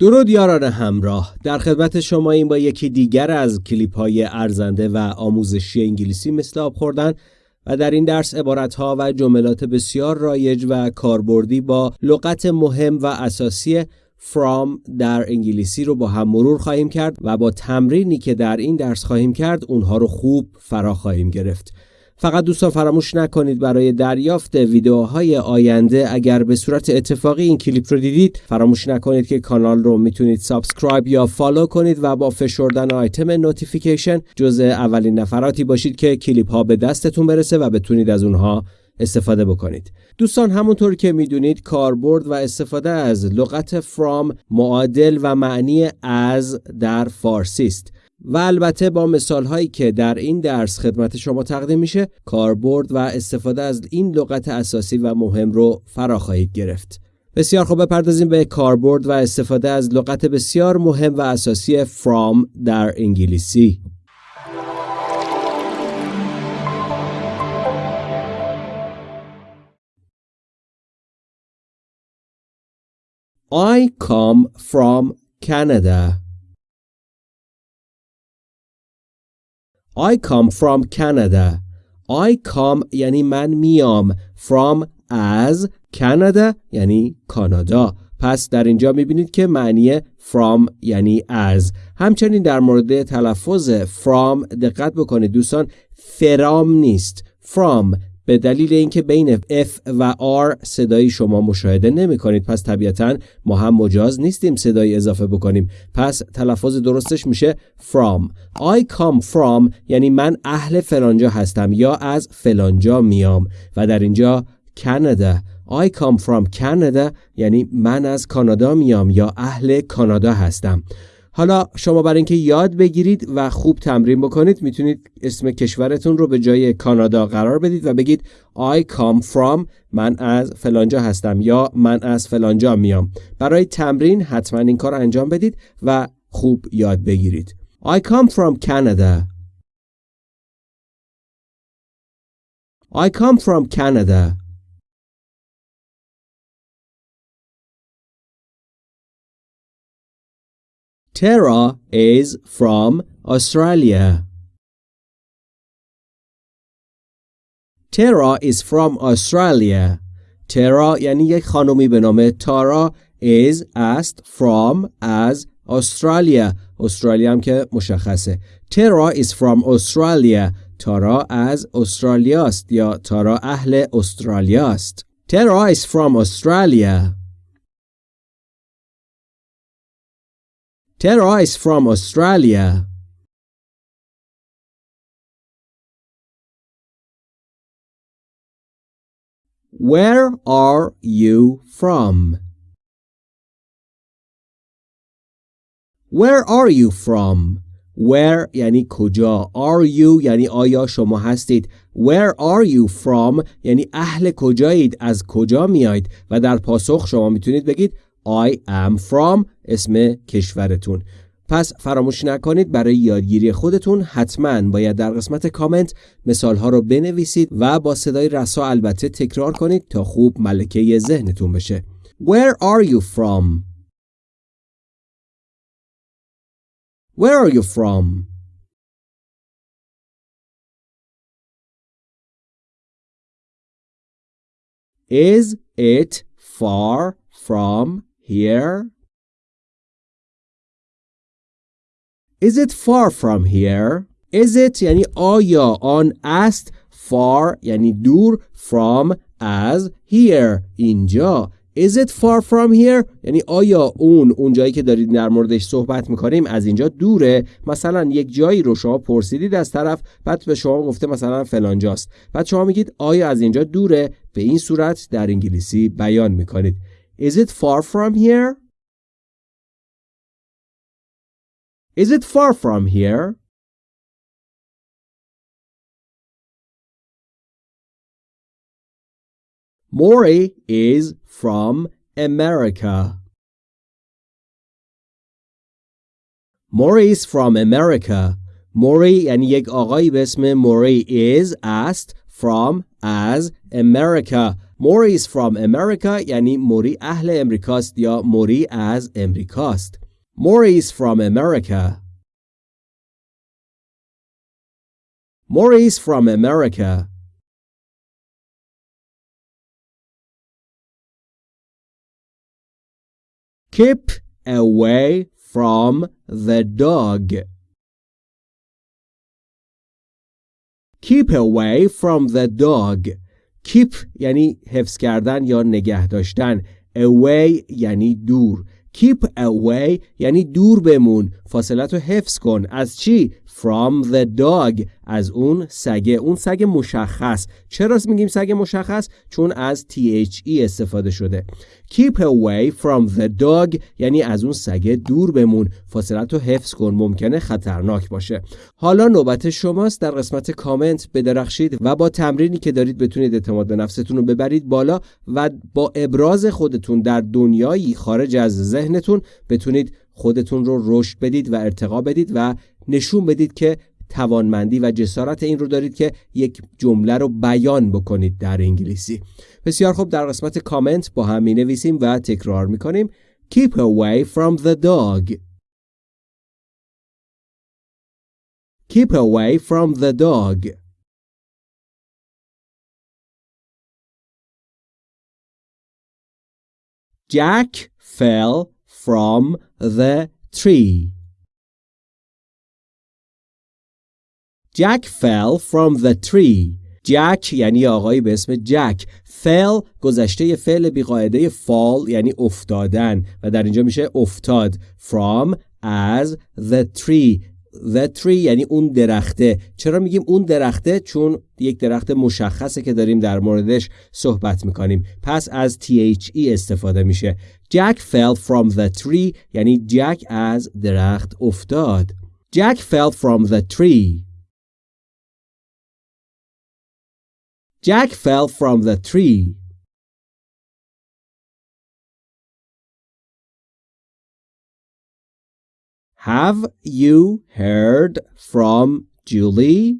درود یاران همراه. در خدمت شماییم با یکی دیگر از کلیپ های ارزنده و آموزشی انگلیسی مثل آب خوردن و در این درس ها و جملات بسیار رایج و کاربردی با لغت مهم و اساسی from در انگلیسی رو با هم مرور خواهیم کرد و با تمرینی که در این درس خواهیم کرد اونها رو خوب فرا خواهیم گرفت. فقط دوستان فراموش نکنید برای دریافت ویدیوهای آینده اگر به صورت اتفاقی این کلیپ رو دیدید فراموش نکنید که کانال رو می‌تونید subscribe یا follow کنید و با فشردن آیتم notification جزء اولین نفراتی باشید که کلیپ ها به دستتون برسه و بتونید از اونها استفاده بکنید. دوستان همونطور که می‌دونید کاربرد و استفاده از لغت from معادل و معنی از در فارسی است. و البته با مثال هایی که در این درس خدمت شما تقدیم میشه کاربرد و استفاده از این لغت اساسی و مهم رو فرا خواهید گرفت بسیار خوب بپردازیم به کاربرد و استفاده از لغت بسیار مهم و اساسی from در انگلیسی I come from Canada. I come from Canada. I come یعنی من میام. From از Canada یعنی کانادا. پس در اینجا می‌بینید که معنی from یعنی از همچنین در مورد تلفظ from دقت بکنید دوستان. فرام نیست. From به دلیل اینکه بین F و R صدایی شما مشاهده نمی کنید پس طبیعتا ما هم مجاز نیستیم صدایی اضافه بکنیم. پس تلفظ درستش میشه from. I come from یعنی من اهل فلانجا هستم یا از فلانجا میام. و در اینجا Canada. I come from Canada یعنی من از کانادا میام یا اهل کانادا هستم. حالا شما برای اینکه یاد بگیرید و خوب تمرین بکنید می‌تونید اسم کشورتون رو به جای کانادا قرار بدید و بگید I come from من از فلانجا هستم یا من از فلانجا میام. برای تمرین حتما این کار انجام بدید و خوب یاد بگیرید. I come from Canada. I come from Canada. Tara is from Australia. Tara is from Australia. Tara یعنی یک خانومی به نام تارا is است from از استرالیا. استرالیا هم که مشخصه. تارا is from Australia. تارا از استرالیا است یا تارا اهل استرالیا است. Tara is from Australia. Tara is from Australia. Where are you from? Where are you from? Where یعنی کجا Are you یعنی آیا شما هستید Where are you from یعنی اهل کجایید از کجا میایید و در پاسخ شما می‌تونید بگید I am from اسم کشورتون پس فراموش نکنید برای یادگیری خودتون حتما باید در قسمت کامنت مثال ها رو بنویسید و با صدای رسا البته تکرار کنید تا خوب ملکه ذهنتون بشه Where are you from? Where are you from? Is it far from here? Is it far from here? Is it یعنی آیا آن است far یعنی دور from از here اینجا Is it far from here؟ یعنی آیا اون اون جایی که دارید در موردش صحبت می‌کنیم از اینجا دوره مثلا یک جایی رو شما پرسیدید از طرف بعد به شما گفته مثلا فلانجاست بعد شما میگید آیا از اینجا دوره به این صورت در انگلیسی بیان می‌کنید Is it far from here? Is it far from here? Maury is from America. Maury is from America. Maury یعنی یک آقایی به اسم موری is است from as America موری is from America یعنی موری اهل امریکاست یا موری از امریکاست موری is from America موری is from America Keep away from the dog. Keep away from the dog. Keep یعنی حفظ کردن یا نگه داشتن. Away یعنی دور. Keep away یعنی دور بمون. فاصلت رو حفظ کن. از چی؟ From the dog از اون سگه. اون سگ مشخص. چرا میگیم سگ مشخص؟ چون از THE استفاده شده. Keep away from the dog یعنی از اون سگه دور بمون. فاصلت رو حفظ کن. ممکنه خطرناک باشه. حالا نوبت شماست. در قسمت کامنت بدرخشید و با تمرینی که دارید بتونید اعتماد به نفستون رو ببرید بالا و با ابراز خودتون در دنیایی خارج از ذهنتون بتونید خودتون رو رشد بدید و ارتقا بدید و نشون بدید که توانمندی و جسارت این رو دارید که یک جمله رو بیان بکنید در انگلیسی. بسیار خوب در قسمت کامنت با هم می نویسیم و تکرار می کنیم Keep away from the dog. Keep away from the dog. Jack fell from the tree. Jack fell from the tree. Jack یعنی آقایی به اسم جک fell گذشته فعل بیقاعده fall یعنی افتادن و در اینجا میشه افتاد. From as the tree. The tree یعنی اون درخته. چرا میگیم اون درخته؟ چون یک درخت مشخصه که داریم در موردش صحبت می‌کنیم. پس از THE استفاده میشه. Jack fell from the tree یعنی جک از درخت افتاد. Jack fell from the tree. Jack fell from the tree. Have you heard from Julie?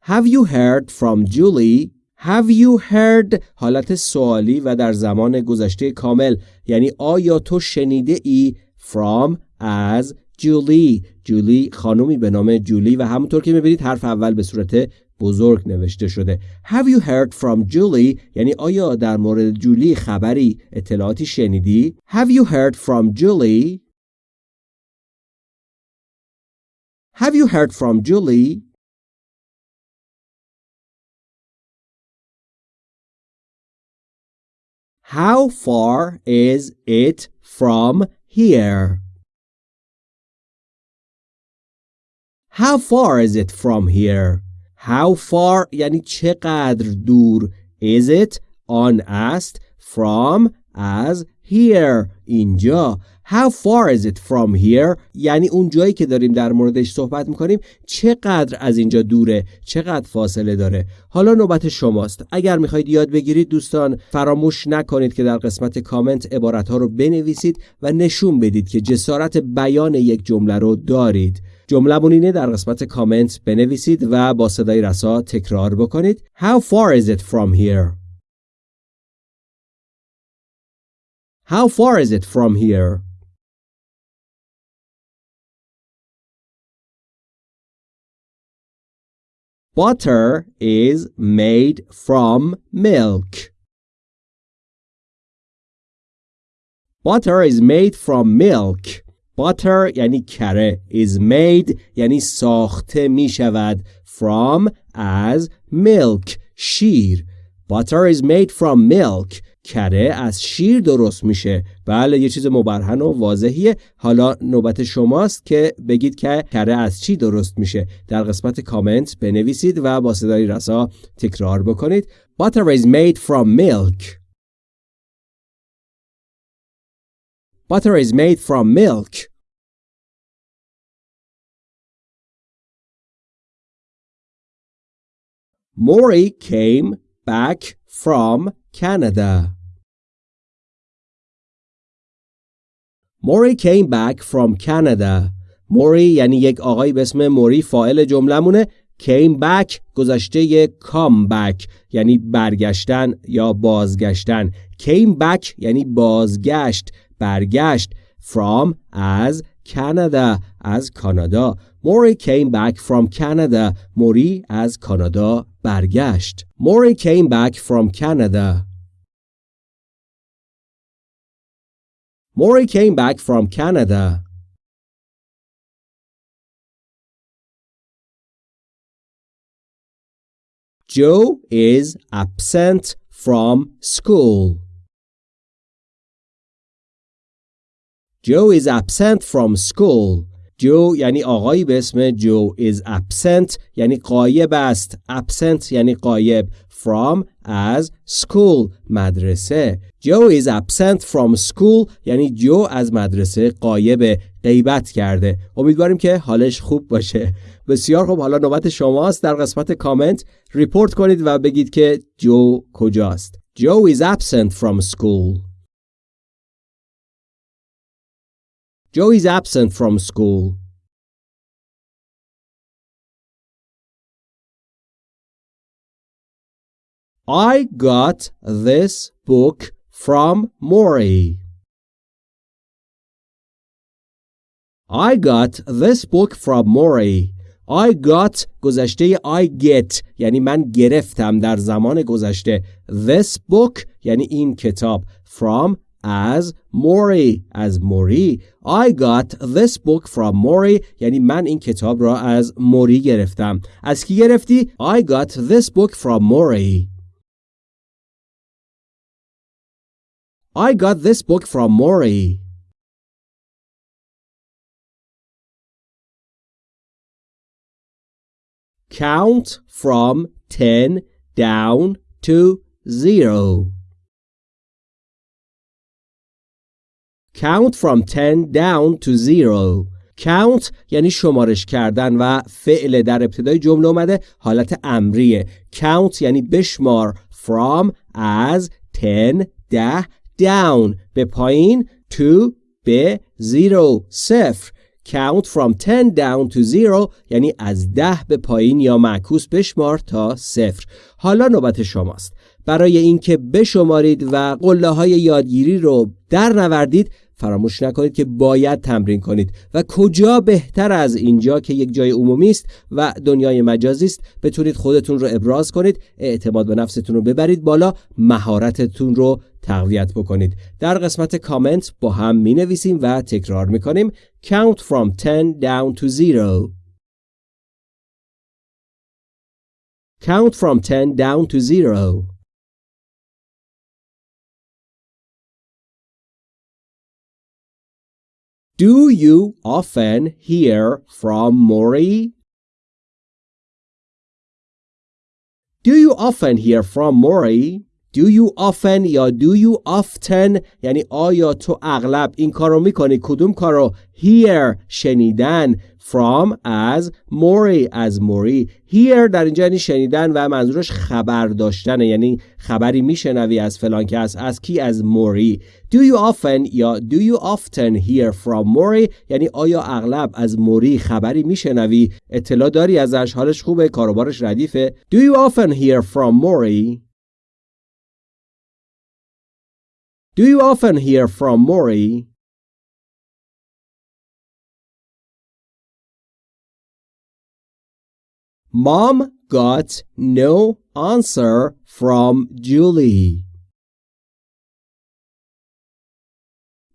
Have you heard from Julie? Have you heard حالت سوالی و در زمان گذشته کامل یعنی آیا تو شنیده ای from از جولی جولی خانومی به نام جولی و همونطور که می‌بینید حرف اول به صورت بزرگ نوشته شده. Have you heard from Julie? یعنی آیا در مورد جولی خبری اطلاعاتی شنیدی؟ Have you heard from Julie? Have you heard from Julie? How far is it from here? How far is it from here? How far یعنی چقدر دور is it آن است from از Here اینجا. How far is it from here? یعنی اون جایی که داریم در موردش صحبت می‌کنیم چقدر از اینجا دوره؟ چقدر فاصله داره؟ حالا نوبت شماست. اگر می‌خواید یاد بگیرید دوستان فراموش نکنید که در قسمت کامنت عبارت ها رو بنویسید و نشون بدید که جسارت بیان یک جمله رو دارید. جمله اینه در قسمت کامنت بنویسید و با صدای رسا تکرار بکنید. How far is it from here? How far is it from here? Butter is made from milk. Butter is made from milk. butter یعنی کره is made یعنی ساخته می شود from از milk شیر butter is made from milk کره از شیر درست میشه. بله یه چیز مبرهن و واضحیه. حالا نوبت شماست که بگید که کره از چی درست میشه. در قسمت کامنت بنویسید و با صدای رسا تکرار بکنید. Butter is made from milk. Butter is made from milk. Maury came back from Canada. Maury came back from Canada. موری یعنی یک آقای به اسم موری فائل جملمونه came back گذشته come back یعنی برگشتن یا بازگشتن. Came back یعنی بازگشت برگشت. From از Canada از کانادا موری came back from Canada. موری از کانادا برگشت. موری came back from Canada. Mori came back from Canada. Joe is absent from school. Joe is absent from school. جو یعنی آقایی به اسم جو is absent یعنی قایب است. Absent یعنی قایب. From از school مدرسه. جو is absent from school یعنی جو از مدرسه قایب غیبت کرده. امیدواریم که حالش خوب باشه. بسیار خوب. حالا نوبت شماست. در قسمت کامنت ریپورت کنید و بگید که جو کجاست. جو is absent from school. Joe is absent from school. I got this book from Maury. I got this book from Maury. I got گذشته I get یعنی من گرفتم در زمان گذشته This book یعنی این کتاب From از موری از موری I got this book from موری یعنی من این کتاب را از موری گرفتم از کی گرفتی؟ I got this book from موری I got this book from موری Count from 10 down to 0 Count from 10 down to 0 Count یعنی شمارش کردن و فعل در ابتدای جمله اومده حالت امریه. Count یعنی بشمار. From از 10 ده down. به پایین to به 0 صفر Count from 10 down to 0 یعنی از ده به پایین یا معکوس بشمار تا صفر. حالا نوبت شماست. برای اینکه بشمارید و قله های یادگیری رو در نوردید فراموش نکنید که باید تمرین کنید. و کجا بهتر از اینجا که یک جای عمومی است و دنیای مجازی است بتونید خودتون رو ابراز کنید اعتماد به نفستون رو ببرید بالا مهارتتون رو تقویت بکنید. در قسمت کامنت با هم می نویسیم و تکرار می کنیم count from 10 down to 0 count from 10 down to 0 Do you often hear from Maury? Do you often hear from Maury? Do you often یا do you often? یعنی آیا تو اغلب این کارو می‌کنی؟ کدوم کارو hear شنیدن from از موری از موری hear در اینجا یعنی شنیدن و منظورش خبر داشتنه. یعنی خبری میشنوی از فلان کس از کی؟ از موری do you often یا do you often hear from موری یعنی آیا اغلب از موری خبری میشنوی؟ اطلاع داری ازش؟ حالش خوبه؟ کاروبارش ردیفه؟ Do you often hear from موری Do you often hear from Maury? Mom got no answer from Julie.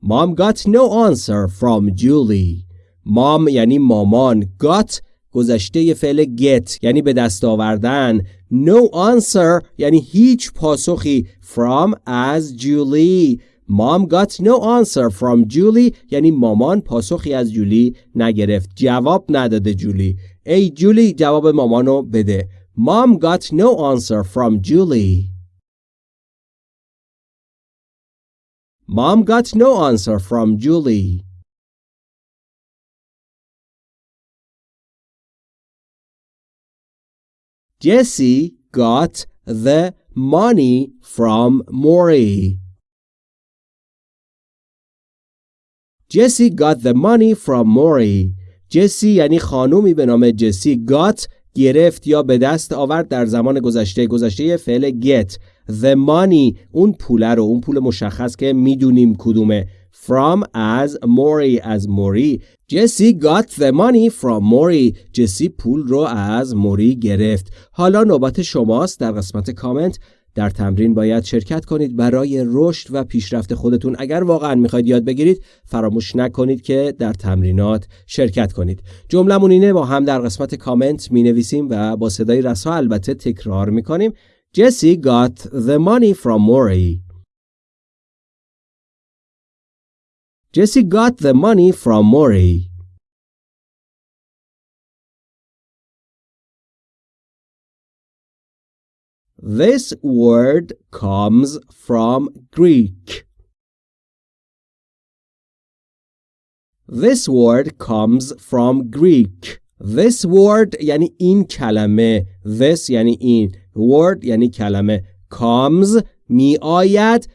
Mom got no answer from Julie. Mom یعنی مامان got گذشته فعل get یعنی به دست آوردن no answer یعنی هیچ پاسخی from از جولی Mom got no answer from Julie یعنی مامان پاسخی از جولی نگرفت جواب نداده جولی ای جولی جواب مامانو بده Mom got no answer from Julie Mom got no answer from Julie Jesse got the money from Maury. Jesse got the money from Maury. جسی یعنی خانومی به نام جسی got گرفت یا به دست آورد در زمان گذشته گذشته فعل get the money اون پوله رو اون پول مشخص که می‌دونیم کدومه from از موری از موری جسی got the money from موری جسی پول رو از موری گرفت. حالا نوبت شماست در قسمت کامنت. در تمرین باید شرکت کنید برای رشد و پیشرفت خودتون. اگر واقعا می‌خواید یاد بگیرید فراموش نکنید که در تمرینات شرکت کنید. جملمون اینه با هم در قسمت کامنت می نویسیم و با صدای رسا البته تکرار می کنیم Jesse got the money from Maury Jesse got the money from Maury This word comes from Greek. This word comes from Greek. This word یعنی این کلمه. This یعنی این. Word یعنی کلمه. Comes می آید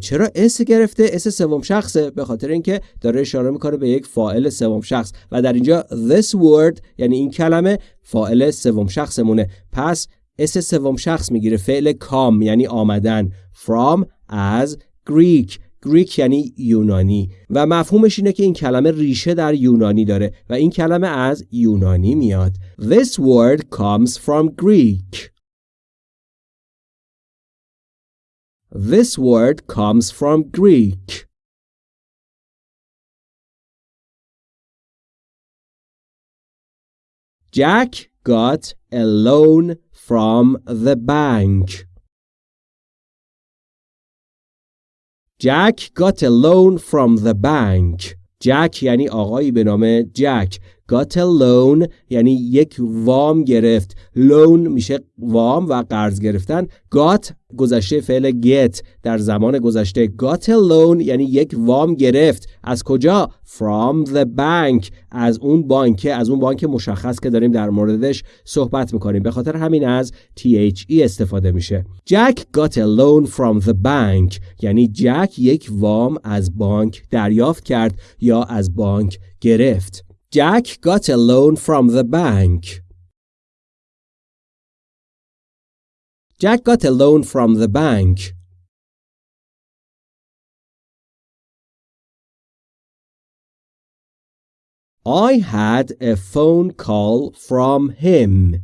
چرا s گرفته؟ s سوم شخصه به خاطر اینکه داره اشاره می‌کنه به یک فاعل سوم شخص. و در اینجا this word یعنی این کلمه فاعل سوم شخصمونه. پس اس سوم شخص می‌گیره. فعل کام یعنی آمدن. From از گریک گریک یعنی یونانی. و مفهومش اینه که این کلمه ریشه در یونانی داره. و این کلمه از یونانی میاد. This word comes from Greek. This word comes from Greek Jack got a loan from the bank. Jack got a loan from the bank. جک یعنی آقایی به نام جک got a loan یعنی یک وام گرفت. Loan میشه وام و قرض گرفتن. Got گذشته فعل get در زمان گذشته. Got a loan یعنی یک وام گرفت. از کجا؟ From the bank. از اون بانک از اون بانک مشخص که داریم در موردش صحبت می‌کنیم. به خاطر همین از THE استفاده میشه. Jack got a loan from the bank. یعنی جک یک وام از بانک دریافت کرد یا از بانک گرفت. Jack got a loan from the bank. Jack got a loan from the bank. I had a phone call from him.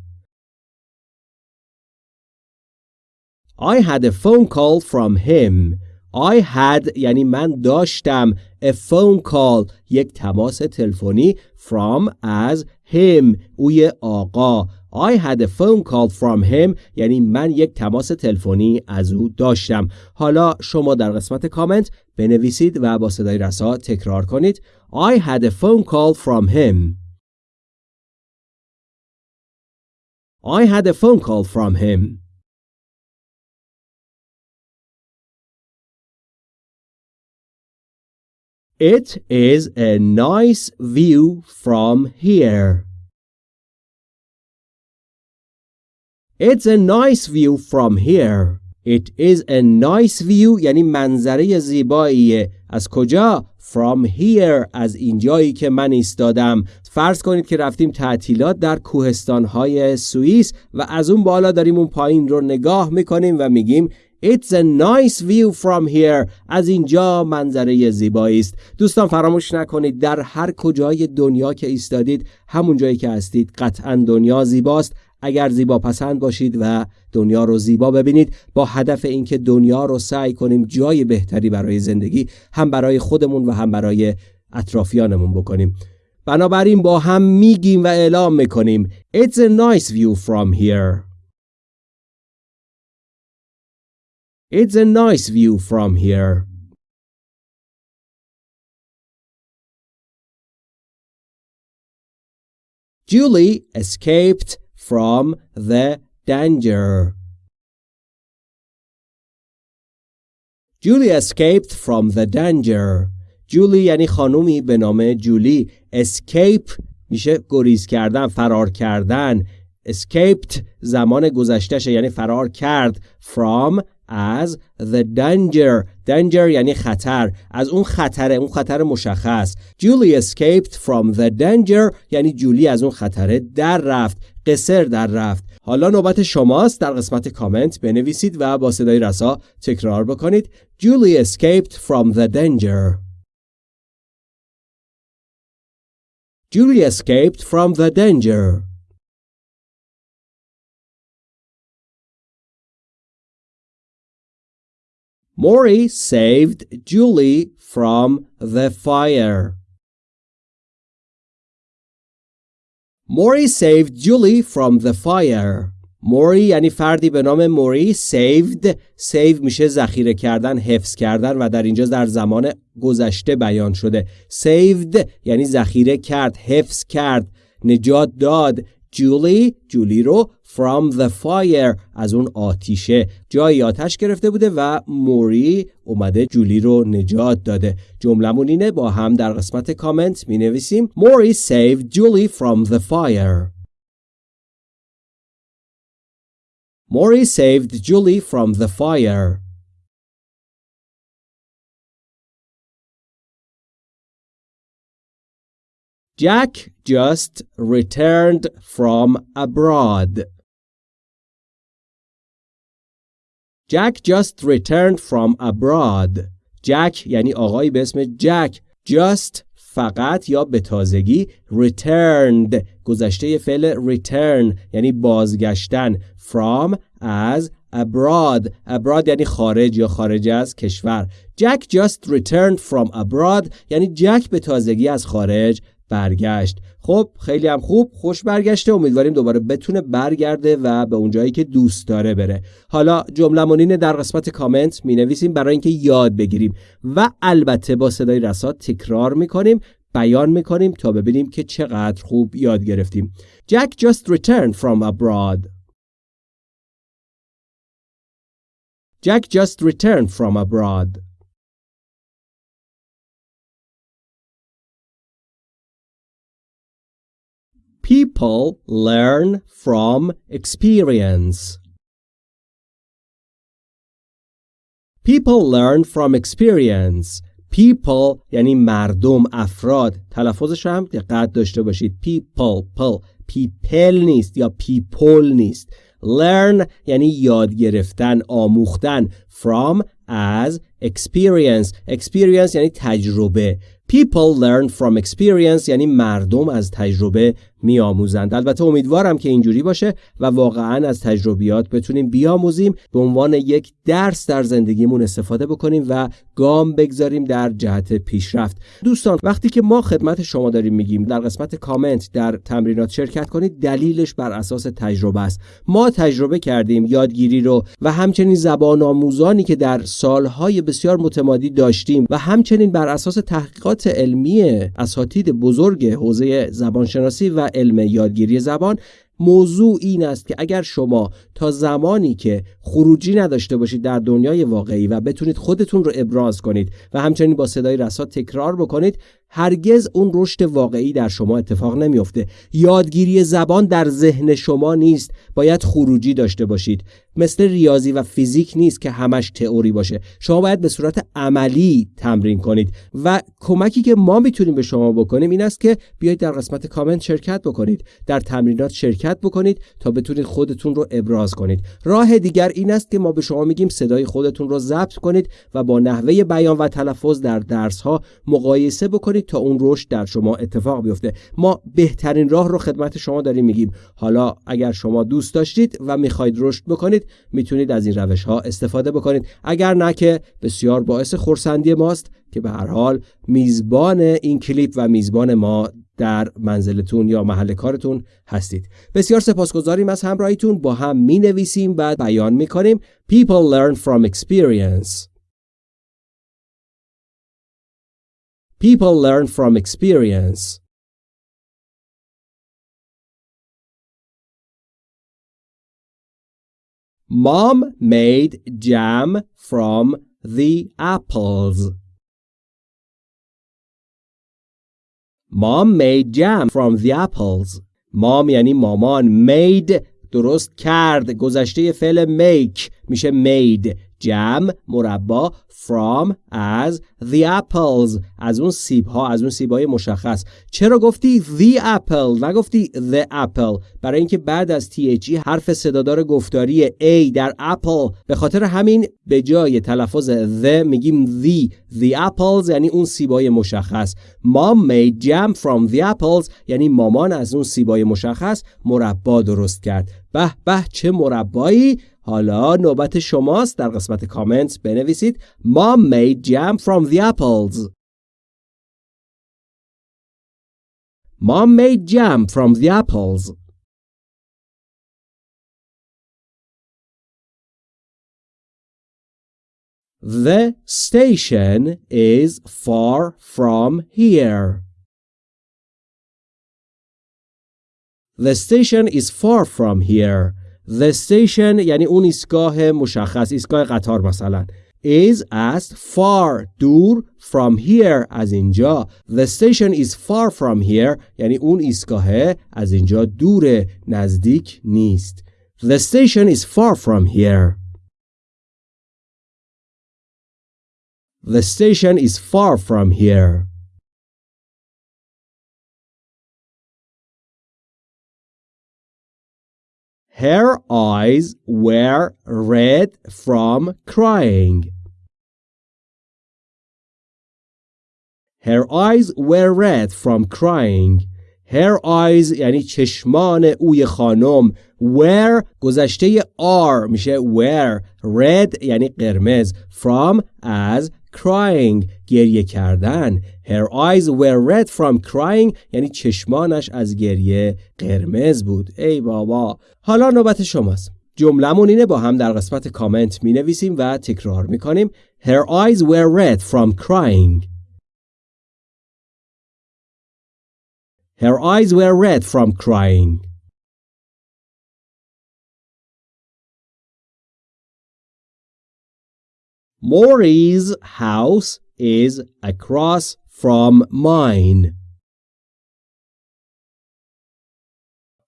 I had a phone call from him. I had یعنی من داشتم a phone call. یک تماس تلفنی from از him. اوی آقا. I had a phone call from him. یعنی من یک تماس تلفنی از او داشتم. حالا شما در قسمت کامنت بنویسید و با صدای رسا تکرار کنید. I had a phone call from him. I had a phone call from him. It is a nice view from here. It's a nice view from here. It is a nice view یعنی منظره زیباییه از کجا؟ From here از اینجایی که من ایستادم فرض کنید که رفتیم تعطیلات در کوهستانهای سوئیس و از اون بالا داریم اون پایین رو نگاه می‌کنیم و میگیم It's a nice view from here. از اینجا منظره زیبایی است. دوستان فراموش نکنید در هر کجای دنیا که ایستادید همون جایی که هستید قطعا دنیا زیباست. اگر زیبا پسند باشید و دنیا رو زیبا ببینید با هدف اینکه دنیا رو سعی کنیم جای بهتری برای زندگی هم برای خودمون و هم برای اطرافیانمون بکنیم. بنابراین با هم میگیم و اعلام می‌کنیم It's a nice view from here. It's a nice view from here. Julie escaped from the danger. Julie escaped from the danger. جولی یعنی خانومی به نام جولی escape میشه گریز کردن فرار کردن escaped زمان گذشتهشه یعنی فرار کرد from as the danger. Danger یعنی خطر. از اون خطر اون خطر مشخص. Julie escaped from the danger یعنی جولی از اون خطر در رفت. قصر در رفت. حالا نوبت شماست. در قسمت کامنت بنویسید و با صدای رسا تکرار بکنید. Julie escaped from the danger. Julie escaped from the danger. Maury saved Julie from the fire. Maury saved Julie from the fire. موری یعنی فردی به نام موری saved save میشه ذخیره کردن حفظ کردن و در اینجا در زمان گذشته بیان شده saved یعنی ذخیره کرد حفظ کرد نجات داد جولی جولی رو from the fire از اون آتیشه. جایی آتش گرفته بوده و موری اومده جولی رو نجات داده. جملمون اینه با هم در قسمت کامنت می نویسیم موری saved Julie from the fire. موری saved Julie from the fire. Jack just returned from abroad. Jack just returned from abroad. Jack یعنی آقایی به اسم جک just فقط یا به تازگی returned گذشته فعل return یعنی بازگشتن from از abroad abroad یعنی خارج یا خارج از کشور Jack just returned from abroad یعنی جک به تازگی از خارج برگشت. خب خیلی هم خوب خوش برگشته. امیدواریم دوباره بتونه برگرده و به اونجایی که دوست داره بره. حالا جمله در قسمت کامنت می نویسیم برای اینکه یاد بگیریم. و البته با صدای رسا تکرار می کنیم بیان می کنیم تا ببینیم که چقدر خوب یاد گرفتیم. Jack just returned from abroad. Jack just returned from abroad. People learn from experience. People learn from experience. People یعنی مردم افراد تلفظش هم دقت داشته باشید people پل people نیست یا people نیست learn یعنی یاد گرفتن آموختن from as experience experience یعنی تجربه People learn from experience یعنی مردم از تجربه میآموزند. البته امیدوارم که اینجوری باشه و واقعا از تجربیات بتونیم بیاموزیم. به عنوان یک درس در زندگیمون استفاده بکنیم و گام بگذاریم در جهت پیشرفت. دوستان وقتی که ما خدمت شما داریم میگیم در قسمت کامنت در تمرینات شرکت کنید دلیلش بر اساس تجربه است. ما تجربه کردیم یادگیری رو و همچنین زبان آموزانی که در سالهای بسیار متمادی داشتیم و همچنین بر اساس تحقیقات علمی اساتید بزرگ حوزه زبانشناسی و علم یادگیری زبان موضوع این است که اگر شما تا زمانی که خروجی نداشته باشید در دنیای واقعی و بتونید خودتون رو ابراز کنید و همچنین با صدای رسا تکرار بکنید هرگز اون رشد واقعی در شما اتفاق نمیافته. یادگیری زبان در ذهن شما نیست. باید خروجی داشته باشید. مثل ریاضی و فیزیک نیست که همش تئوری باشه. شما باید به صورت عملی تمرین کنید و کمکی که ما می‌تونیم به شما بکنیم این است که بیایید در قسمت کامنت شرکت بکنید. در تمرینات شرکت بکنید تا بتونید خودتون رو ابراز کنید. راه دیگر این است که ما به شما میگیم صدای خودتون رو ضبط کنید و با نحوه بیان و تلفظ در درس ها مقایسه بکنید تا اون رشد در شما اتفاق بیفته. ما بهترین راه رو خدمت شما داریم میگیم. حالا اگر شما دوست داشتید و می‌خواید رشد بکنید می‌تونید از این روش ها استفاده بکنید. اگر نه که بسیار باعث خورسندی ماست. که به هر حال میزبان این کلیپ و میزبان ما در منزلتون یا محل کارتون هستید. بسیار سپاسگزاریم از همراهیتون. با هم می نویسیم و بیان می کنیم People learn from experience. People learn from experience. Mom made jam from the apples. Mom made jam from the apples. Mom یعنی مامان made درست کرد گذشته فعل make میشه made jam مربا from از the apples. از اون سیب ها از اون سیب های مشخص. چرا گفتی the apple نگفتی the apple. برای اینکه بعد از THE حرف صدادار گفتاری A در apple به خاطر همین به جای تلفظ the میگیم the. The apples یعنی اون سیبای مشخص. Mom made jam from the apples یعنی مامان از اون سیبای مشخص مربا درست کرد. به به چه مربایی حالا نوبت شماست در قسمت کامنت بنویسید Mom made jam from the apples Mom made jam from the apples The station is far from here. The station is far from here. The station یعنی اون ایستگاه مشخص ایستگاه قطار مثلا is است far دور from here از اینجا The station is far from here یعنی اون ایستگاه از اینجا دور نزدیک نیست The station is far from here The station is far from here Her eyes were red from crying. Her eyes were red from crying. Her eyes یعنی چشمان اوی خانم were گذشته are میشه were red یعنی قرمز from از crying گریه کردن. Her eyes were red from crying. یعنی چشمانش از گریه قرمز بود. ای بابا. حالا نوبت شماست. جملمون اینه با هم در قسمت کامنت می نویسیم و تکرار می کنیم Her eyes were red from crying. Her eyes were red from crying. Maury's house is across from mine.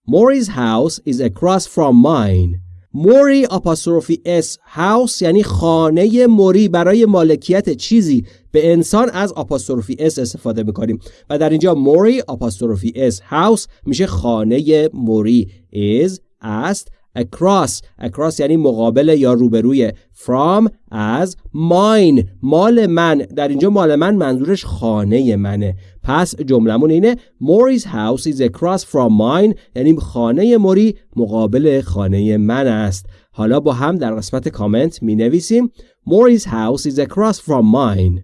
Maury's house is across from mine. موری آپاستروفی اس هاوس یعنی خانه موری برای مالکیت چیزی به انسان از apostrophe s استفاده می‌کنیم و در اینجا Mori apostrophe s house میشه خانه موری. is است across. Across یعنی مقابل یا روبروی. From از mine. مال من. در اینجا مال من منظورش خانه منه. پس جملمون اینه Mori's house is across from mine. یعنی خانه موری مقابل خانه من است. حالا با هم در قسمت کامنت می نویسیم Mori's house is across from mine.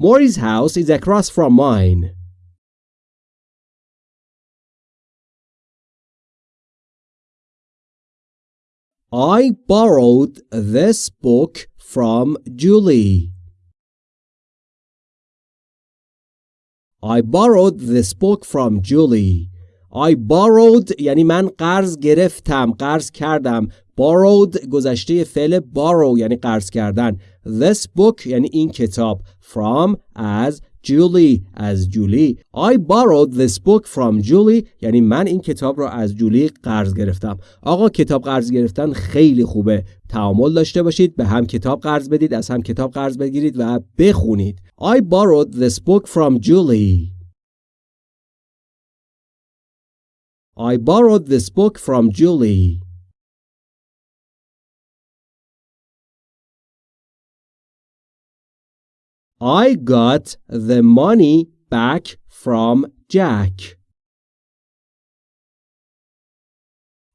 Mori's house is across from mine. I borrowed this book from Julie. I borrowed this book from Julie. I borrowed یعنی من قرض گرفتم قرض کردم borrowed گذشته فعل borrow یعنی قرض کردن this book یعنی این کتاب from از جولی از جولی I borrowed this book from Julie. یعنی من این کتاب را از جولی قرض گرفتم. آقا کتاب قرض گرفتن خیلی خوبه. تعامل داشته باشید به هم کتاب قرض بدید از هم کتاب قرض بگیرید و بخونید. I borrowed this book from Julie. I borrowed this book from Julie. I got the money back from Jack.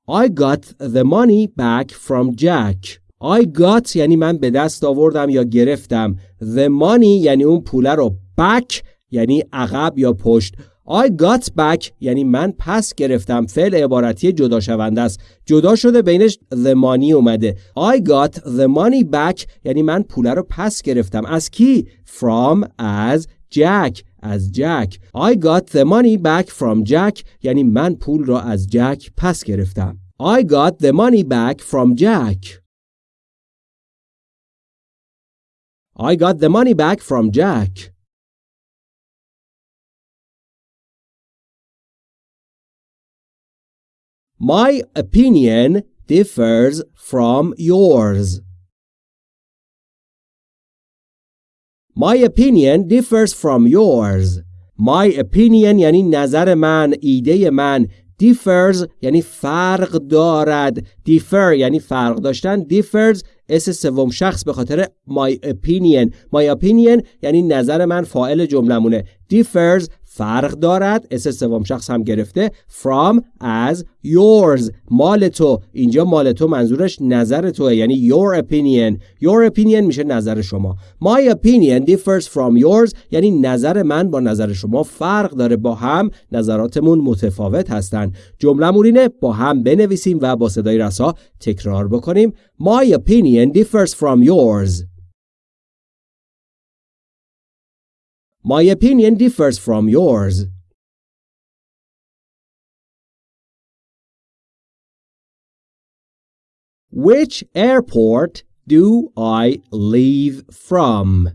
I got the money back from Jack. I got یعنی من به دست آوردم یا گرفتم. The money یعنی اون پوله رو back یعنی عقب یا پشت. I got back یعنی من پس گرفتم فعل عبارتی جدا شونده است جدا شده بینش the money اومده I got the money back یعنی من پوله رو پس گرفتم از کی from از جک از جک I got the money back from Jack یعنی من پول را از جک پس گرفتم I got the money back from Jack I got the money back from Jack My opinion differs from yours. My opinion differs from yours. My opinion یعنی نظر من، ایده من differs یعنی فرق دارد differ یعنی فرق داشتن differs s سوم شخص به خاطر my opinion my opinion یعنی نظر من فاعل جملمونه differs فرق دارد. s سوم شخص هم گرفته. From از yours. مال تو. اینجا مال تو منظورش نظر توه. یعنی your opinion. Your opinion میشه نظر شما. My opinion differs from yours. یعنی نظر من با نظر شما فرق داره. با هم نظراتمون متفاوت هستن. جمله اینه با هم بنویسیم و با صدای رسا تکرار بکنیم. My opinion differs from yours. My opinion differs from yours. Which airport do I leave from?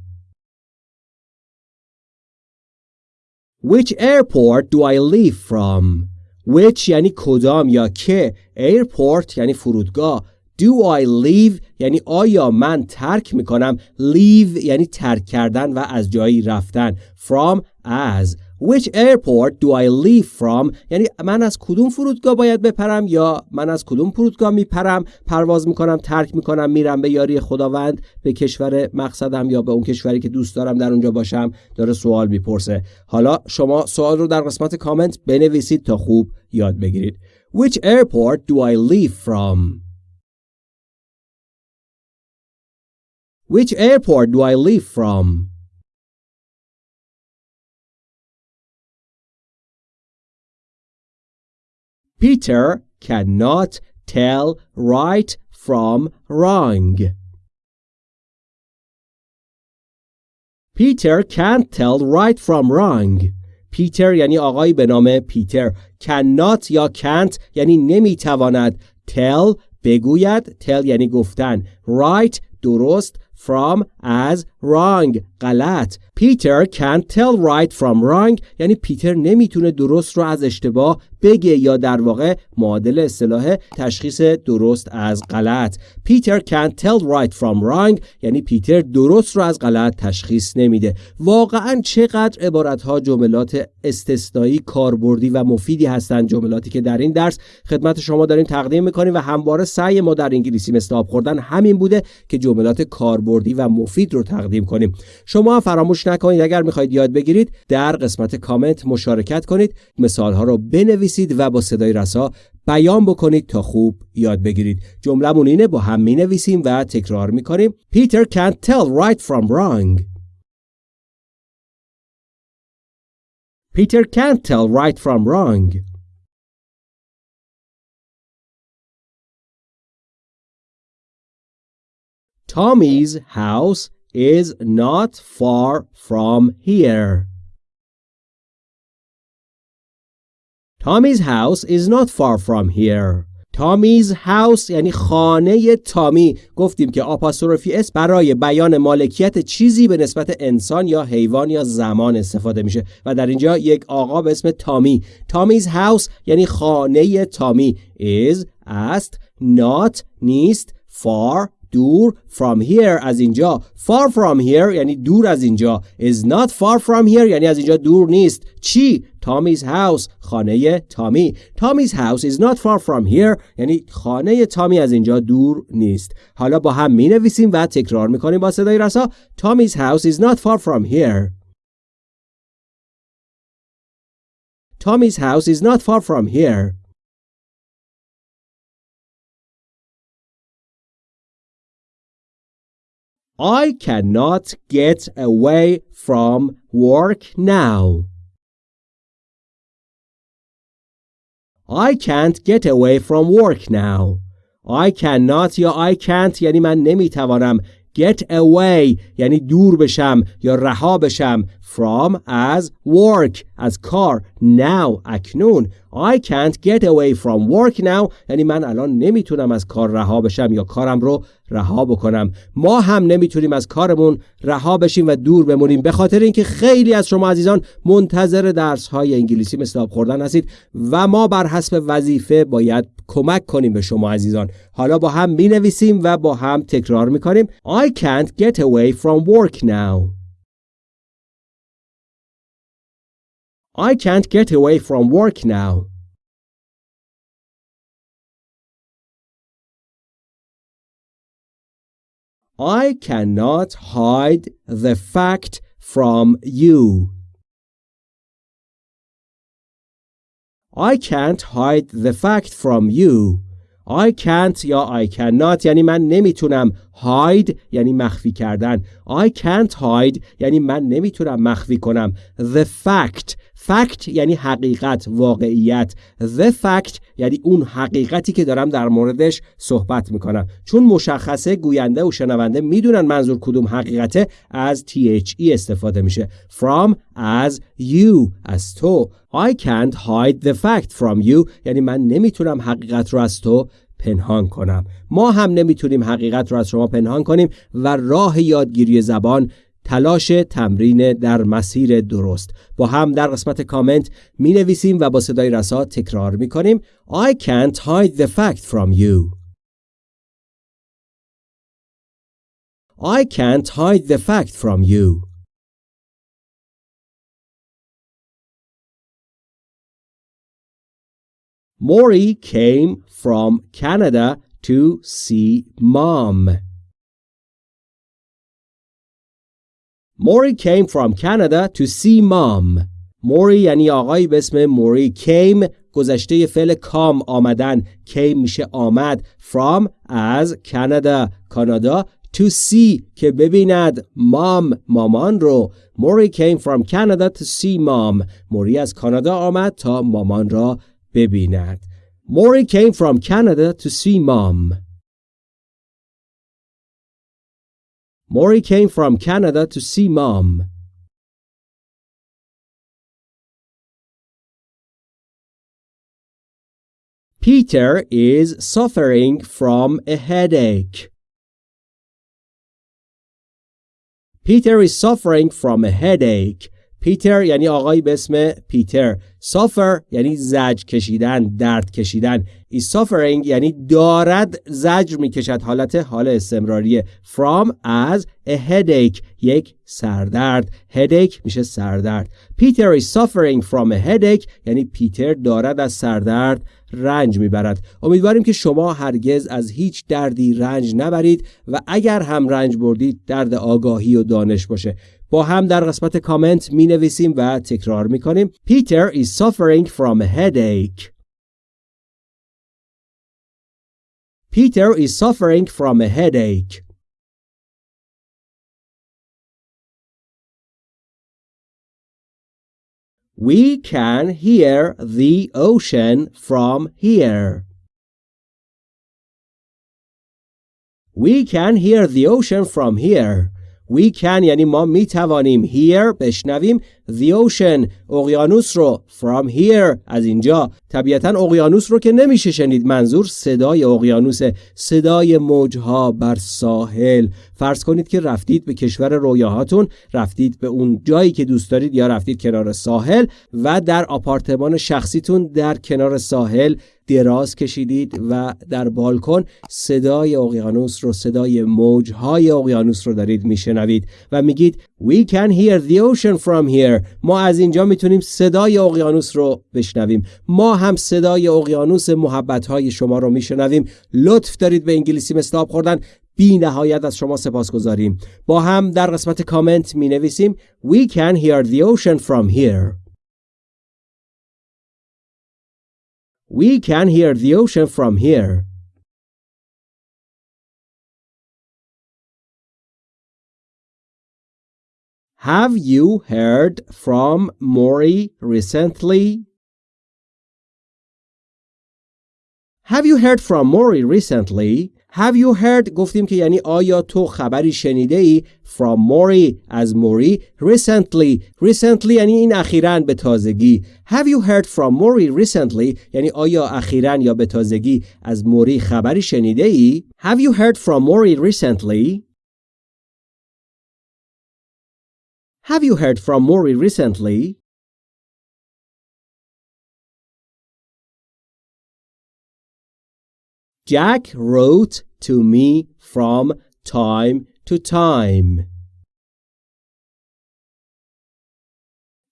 Which airport do I leave from? Which یعنی کدام یا که airport یعنی فرودگاه Do I leave? یعنی آیا من ترک می‌کنم؟ Leave یعنی ترک کردن و از جایی رفتن. From as. Which airport do I leave from? یعنی من از کدوم فرودگاه باید بپرم یا من از کدوم فرودگاه میپرم؟ پرواز می‌کنم ترک می‌کنم میرم به یاری خداوند به کشور مقصدم یا به اون کشوری که دوست دارم در اونجا باشم؟ داره سوال می‌پرسه. حالا شما سوال رو در قسمت کامنت بنویسید تا خوب یاد بگیرید. Which airport do I leave from? Which airport do I leave from? Peter cannot tell right from wrong. Peter can't tell right from wrong. پیتر یعنی آقای به نام پیتر cannot یا can't یعنی نمیتواند tell بگوید tell یعنی گفتن right درست from as wrong غلط Peter can't tell right from wrong. یعنی پیتر نمی‌تونه درست رو از اشتباه بگه یا در واقع معادل اصطلاح تشخیص درست از غلط. Peter can't tell right from wrong. یعنی پیتر درست رو از غلط تشخیص نمیده. واقعا چقدر عبارت ها جملات استثنایی کاربردی و مفیدی هستند جملاتی که در این درس خدمت شما داریم تقدیم می‌کنیم و همواره سعی ما در انگلیسی آب خوردن همین بوده که جملات کاربردی و مفید رو تقدیم کنیم. شما فراموش نکنید. اگر می‌خواهید یاد بگیرید در قسمت کامنت مشارکت کنید مثال ها رو بنویسید و با صدای رسا بیان بکنید تا خوب یاد بگیرید. جملهمون اینه با هم می نویسیم و تکرار می کنیم Peter can't tell right from wrong. Peter can't tell right from wrong. Tommy's house is not far from here. Tommy's house is not far from here. تامیز هاوس یعنی خانه تامی گفتیم که آپاستروفی اس برای بیان مالکیت چیزی به نسبت انسان یا حیوان یا زمان استفاده میشه و در اینجا یک آقا به اسم تامی تامیز هاوس یعنی خانه تامی is است not نیست far دور from here از اینجا far from here یعنی دور از اینجا is not far from here یعنی از اینجا دور نیست چی Tommy's house خانه تامی Tommy's house is not far from here یعنی خانه تامی از اینجا دور نیست حالا با هم می نویسیم و تکرار می کنیم با صدای رسا Tommy's house is not far from here Tommy's house is not far from here I cannot get away from work now. I can't get away from work now. I cannot یا I can't یعنی من نمیتوانم get away یعنی دور بشم یا رها بشم from از work از کار now اکنون. I can't get away from work now. یعنی من الان نمی‌تونم از کار رها بشم یا کارم رو رها بکنم. ما هم نمی‌تونیم از کارمون رها بشیم و دور بمونیم. به خاطر اینکه خیلی از شما عزیزان منتظر درس های انگلیسی مثل خوردن هستید و ما بر حسب وظیفه باید کمک کنیم به شما عزیزان. حالا با هم می نویسیم و با هم تکرار می کنیم I can't get away from work now. I can't get away from work now I cannot hide the fact from you. I can't hide the fact from you. I can't یا I cannot یعنی من نمیتونم hide یعنی مخفی کردن I can't hide یعنی من نمیتونم مخفی کنم the fact fact یعنی حقیقت واقعیت. The fact یعنی اون حقیقتی که دارم در موردش صحبت می‌کنم. چون مشخصه گوینده و شنونده می‌دونن منظور کدوم حقیقته از THE استفاده میشه. From as you از تو. I can't hide the fact from you یعنی من نمی‌تونم حقیقت رو از تو پنهان کنم. ما هم نمی‌تونیم حقیقت رو از شما پنهان کنیم و راه یادگیری زبان تلاش تمرین در مسیر درست با هم در قسمت کامنت می نویسیم و با صدای رسا تکرار می کنیم I can't hide the fact from you I can't hide the fact from you Maury came from Canada to see mom. Maury came from Canada to see mom. موری یعنی آقایی به اسم موری کیم گذشته فعل کام آمدن. کیم میشه آمد. From از کانادا کانادا to see که ببیند مام مامان رو. موری came from Canada to see mom. موری از کانادا آمد تا مامان را ببیند. Maury came from Canada to see mom. Maury came from Canada to see mom. Peter is suffering from a headache. Peter is suffering from a headache. پیتر یعنی آقایی به اسم پیتر. سافر یعنی زج کشیدن درد کشیدن. ای suffering یعنی دارد زجر می‌کشد. حالت حال استمراریه. From از a headache یک سردرد. Headache میشه سردرد. پیتر is suffering from a headache یعنی پیتر دارد از سردرد. رنج می‌برد. امیدواریم که شما هرگز از هیچ دردی رنج نبرید و اگر هم رنج بردید درد آگاهی و دانش باشه. با هم در قسمت کامنت می نویسیم و تکرار می کنیم Peter is suffering from a headache. Peter is suffering from a headache. We can hear the ocean from here. We can hear the ocean from here. We can یعنی ما می توانیم hear بشنویم the ocean اقیانوس رو from here از اینجا. طبیعتا اقیانوس رو که نمیشه شنید. منظور صدای اقیانوس صدای موجها بر ساحل. فرض کنید که رفتید به کشور رویاهاتون رفتید به اون جایی که دوست دارید یا رفتید کنار ساحل و در آپارتمان شخصیتون در کنار ساحل دراز کشیدید و در بالکن صدای اقیانوس رو صدای موجهای اقیانوس رو دارید میشنوید و میگید We can hear the ocean from here. ما از اینجا می‌تونیم صدای اقیانوس رو بشنویم. ما هم صدای اقیانوس محبت های شما رو میشنویم. لطف دارید به انگلیسی مثل آب خوردن. بی نهایت از شما سپاس گذاریم. با هم در قسمت کامنت می نویسیم We can hear the ocean from here. We can hear the ocean from here. Have you heard from Mori recently? Have you heard from Mori recently? Have you heard گفتیم که یعنی آیا تو خبری شنیده ای from موری از موری recently? Recently یعنی این اخیراً به تازگی. Have you heard from موری recently? یعنی آیا اخیراً یا به تازگی از موری خبری شنیده ای Have you heard from موری recently? Have you heard from موری recently? Jack wrote to me from time to time.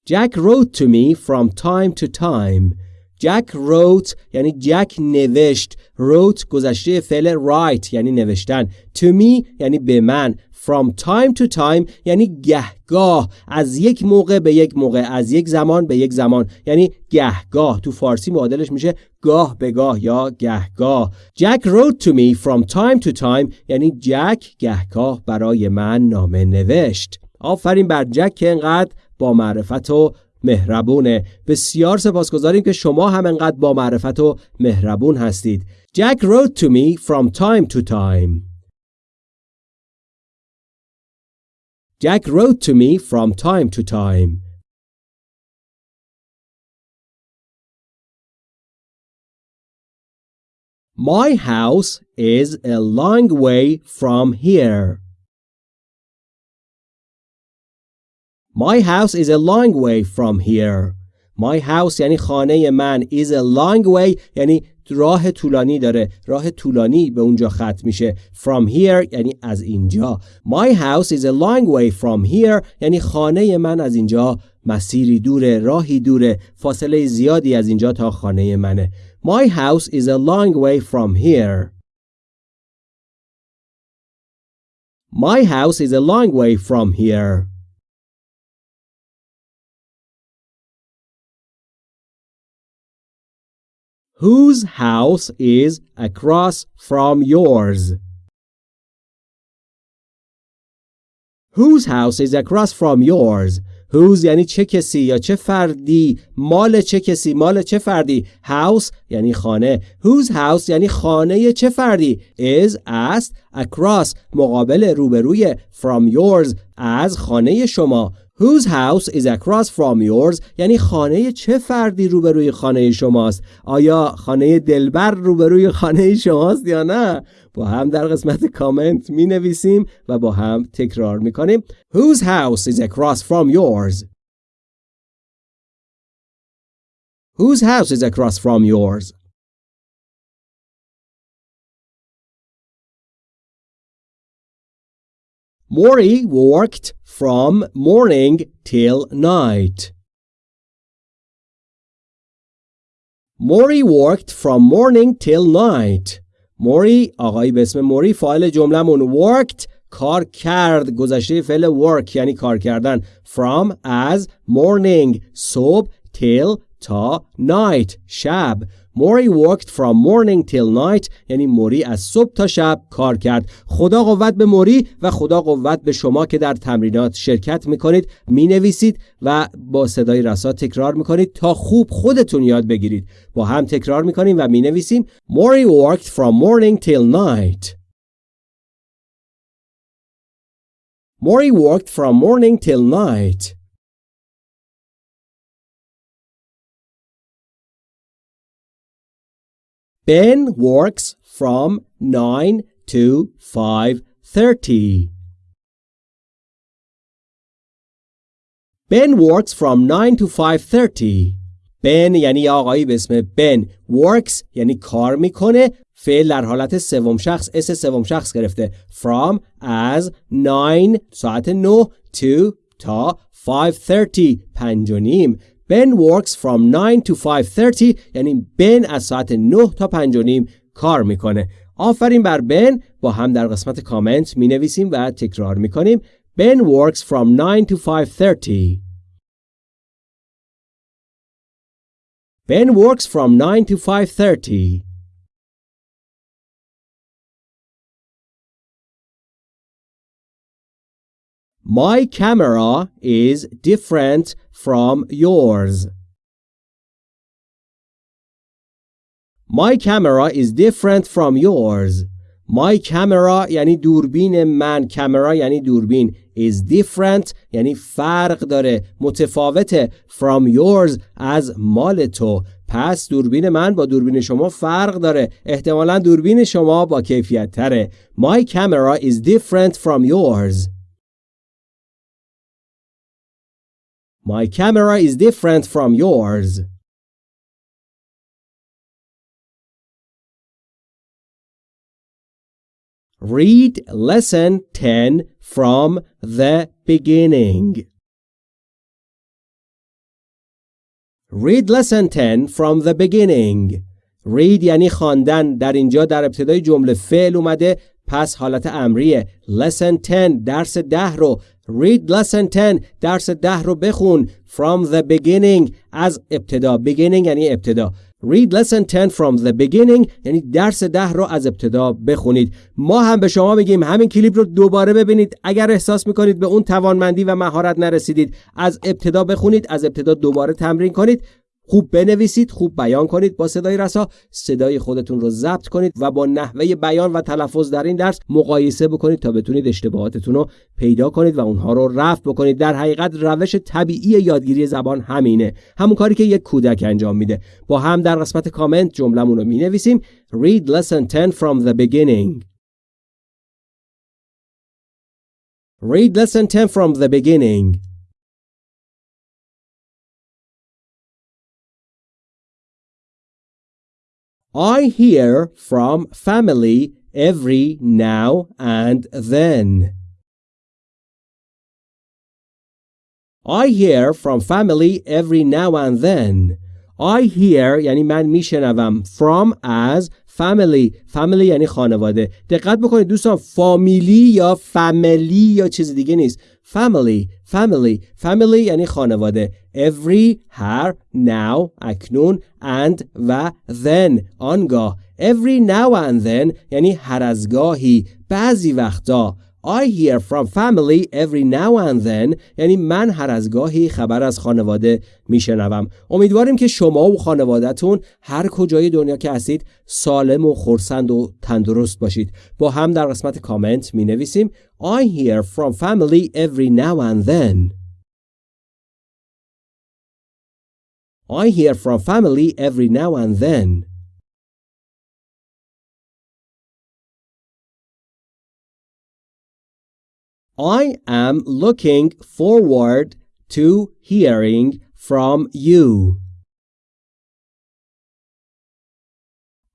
Jack wrote to me from time to time. Jack wrote یعنی جک نوشت. Wrote گذشته فعل write یعنی نوشتن. To me یعنی به من. From time to time یعنی گهگاه. از یک موقع به یک موقع. از یک زمان به یک زمان. یعنی گهگاه. تو فارسی معادلش میشه گاه به گاه یا گهگاه. Jack wrote to me from time to time. یعنی جک گهگاه برای من نامه نوشت. آفرین بر جک که انقدر با معرفت و مهربونه بسیار سپاسگزاریم که شما هم انقدر با معرفت و مهربون هستید Jack wrote to me from time to time Jack wrote to me from time to time. My house is a long way from here. My house is a long way from here. My house یعنی خانه من is a long way یعنی راه طولانی داره راه طولانی به اونجا ختم میشه from here یعنی از اینجا my house is a long way from here یعنی خانه من از اینجا مسیری دوره راهی دوره فاصله زیادی از اینجا تا خانه منه my house is a long way from here my house is a long way from here Whose house is across from yours? Whose house is across from yours? Whose یعنی چه کسی یا چه فردی مال چه کسی مال چه فردی house یعنی خانه whose house یعنی خانه چه فردی is است across مقابل روبروی from yours از خانه شما Whose house is across from yours? یعنی خانه چه فردی روبروی خانه شماست؟ آیا خانه دلبر روبروی خانه شماست یا نه؟ با هم در قسمت کامنت می نویسیم و با هم تکرار می کنیم Whose house is across from yours? Whose house is across from yours? Maury worked from morning till night. Maury worked from morning till night. موری آقایی به اسم موری فایل جملهمون worked کار کرد گذشته فعل work یعنی کار کردن from از morning صبح till تا night شب. موری worked from morning till night یعنی موری از صبح تا شب کار کرد. خدا قوت به موری و خدا قوت به شما که در تمرینات شرکت می‌کنید می‌نویسید و با صدای رسا تکرار می‌کنید تا خوب خودتون یاد بگیرید. با هم تکرار می‌کنیم و می‌نویسیم. موری worked from morning till night. موری worked from morning till night. Ben works from 9 to 5:30. Ben works from 9 to 5:30. Ben یعنی آقایی به اسم Ben works یعنی کار می‌کنه فعل در حالت سوم شخص اس سوم شخص گرفته from از 9 ساعت 9 to تا 5:30 پنج و نیم Ben works from 9 to 5:30 یعنی بن از ساعت 9 تا 5 و نیم کار می‌کنه. آفرین بر بن با هم در قسمت کامنت می نویسیم و تکرار می کنیم. Ben works from 9 to 5:30. Ben works from 9 to 5:30. My camera is different from yours. My camera is different from yours. My camera یعنی دوربین من camera یعنی دوربین is different یعنی فرق داره متفاوته from yours از مال تو پس دوربین من با دوربین شما فرق داره احتمالا دوربین شما با کیفیت تره My camera is different from yours My camera is different from yours Read lesson 10 from the beginning. Read lesson 10 from the beginning. Read یعنی خواندن در اینجا در ابتدای جمله فعل اومده پس حالت امریه. Lesson 10 درس ده رو. Read lesson 10 درس ده رو بخون. From the beginning از ابتدا. Beginning یعنی ابتدا. Read lesson 10 from the beginning یعنی درس ده رو از ابتدا بخونید. ما هم به شما میگیم همین کلیپ رو دوباره ببینید. اگر احساس می‌کنید به اون توانمندی و مهارت نرسیدید از ابتدا بخونید از ابتدا دوباره تمرین کنید. خوب بنویسید خوب بیان کنید با صدای رسا صدای خودتون رو ضبط کنید و با نحوه بیان و تلفظ در این درس مقایسه بکنید تا بتونید اشتباهاتتون رو پیدا کنید و اونها رو رفع بکنید. در حقیقت روش طبیعی یادگیری زبان همینه. همون کاری که یک کودک انجام میده. با هم در قسمت کامنت جملمون رو می‌نویسیم. Read lesson 10 from the beginning. Read lesson 10 from the beginning. I hear from family every now and then. I hear from family every now and then. I hear یعنی من میشنوم from as family family یعنی خانواده دقت بکنید دوستان فامیلی یا فامیلی یا چیز دیگه نیست family family family یعنی خانواده every هر now اکنون and و then آنگاه every now and then یعنی هر از گاهی بعضی وقتا I hear from family every now and then یعنی من هر از گاهی خبر از خانواده میشنوم. امیدواریم که شما و خانوادهتون هر کجای دنیا که هستید سالم و خورسند و تندرست باشید. با هم در قسمت کامنت می نویسیم I hear from family every now and then. I hear from family every now and then. I am looking forward to hearing from you.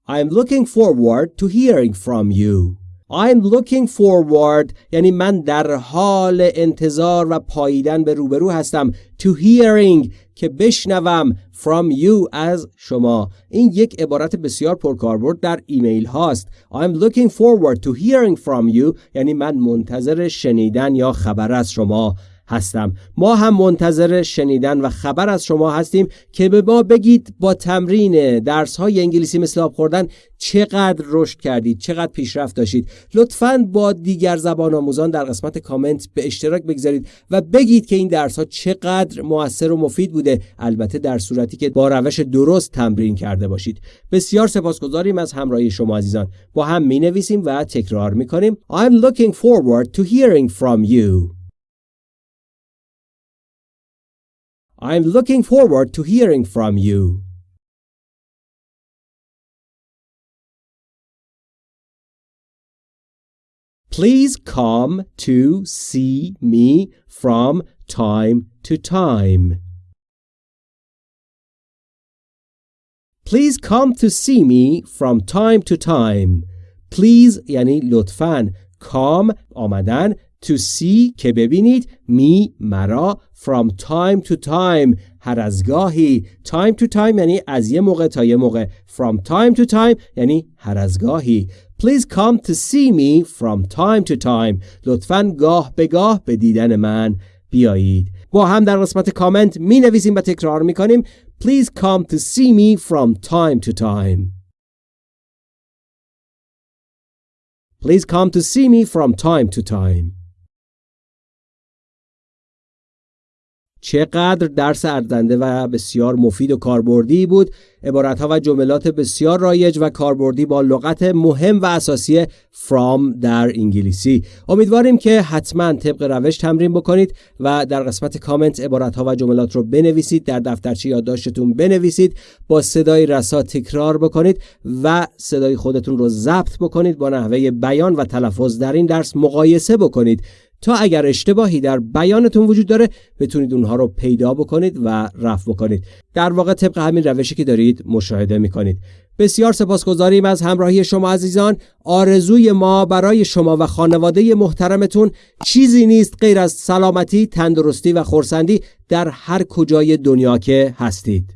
I'm looking forward to hearing from you. I'm looking forward. یعنی من در حال انتظار و پاییدن به روبرو هستم. To hearing که بشنوم. From you از شما. این یک عبارت بسیار پرکاربرد در ایمیل هاست. I'm looking forward to hearing from you. یعنی من منتظر شنیدن یا خبر از شما. هستم. ما هم منتظر شنیدن و خبر از شما هستیم که به ما بگید با تمرین درس های انگلیسی مثل آب خوردن چقدر رشد کردید چقدر پیشرفت داشتید. لطفا با دیگر زبان آموزان در قسمت کامنت به اشتراک بگذارید و بگید که این درس ها چقدر موثر و مفید بوده. البته در صورتی که با روش درست تمرین کرده باشید. بسیار سپاسگزاریم از همراهی شما عزیزان. با هم می نویسیم و تکرار می کنیم I'm looking forward to hearing from you. I'm looking forward to hearing from you. Please come to see me from time to time. Please come to see me from time to time. Please یعنی لطفاً come آمدن to see که ببینید می مرا from time to time هر از گاهی time to time یعنی از یه موقع تا یه موقع from time to time یعنی هر از گاهی Please come to see me from time to time لطفا گاه به گاه به دیدن من بیایید با هم در قسمت کامنت می نویسیم و تکرار می کنیم Please come to see me from time to time Please come to see me from time to time چقدر درس ارزنده و بسیار مفید و کاربردی بود. عبارت ها و جملات بسیار رایج و کاربردی با لغت مهم و اساسی from در انگلیسی. امیدواریم که حتما طبق روش تمرین بکنید و در قسمت کامنت عبارت ها و جملات رو بنویسید در دفترچه یادداشتتون بنویسید با صدای رسا تکرار بکنید و صدای خودتون رو ضبط بکنید با نحوه بیان و تلفظ در این درس مقایسه بکنید. تا اگر اشتباهی در بیانتون وجود داره بتونید اونها رو پیدا بکنید و رفع بکنید. در واقع طبق همین روشی که دارید مشاهده می‌کنید. بسیار سپاسگزاریم از همراهی شما عزیزان. آرزوی ما برای شما و خانواده محترمتون چیزی نیست غیر از سلامتی تندرستی و خورسندی در هر کجای دنیا که هستید.